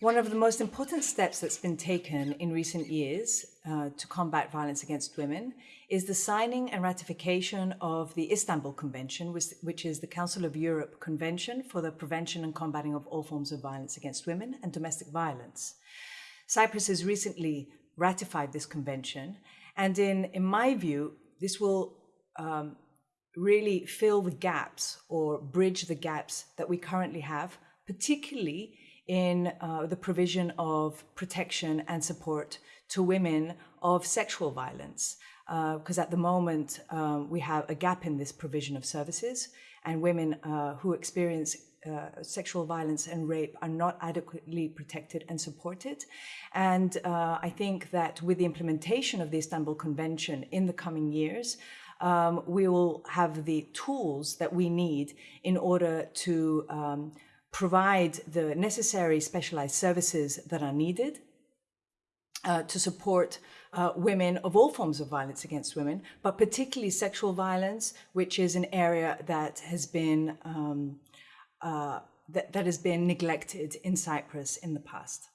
One of the most important steps that's been taken in recent years uh, to combat violence against women is the signing and ratification of the Istanbul Convention, which, which, is the Council of Europe Convention for the Prevention and Combating of All Forms of Violence Against Women and Domestic Violence. Cyprus has recently ratified this convention, and in, in my view, this will um, really fill the gaps or bridge the gaps that we currently have, particularly in uh, the provision of protection and support to women of sexual violence. Because uh, at the moment, um, we have a gap in this provision of services, and women uh, who experience uh, sexual violence and rape are not adequately protected and supported. And uh, I think that with the implementation of the Istanbul Convention in the coming years, um, we will have the tools that we need in order to um, provide the necessary specialized services that are needed uh, to support uh, women of all forms of violence against women, but particularly sexual violence, which is an area that has been um, uh, that, that has been neglected in Cyprus in the past.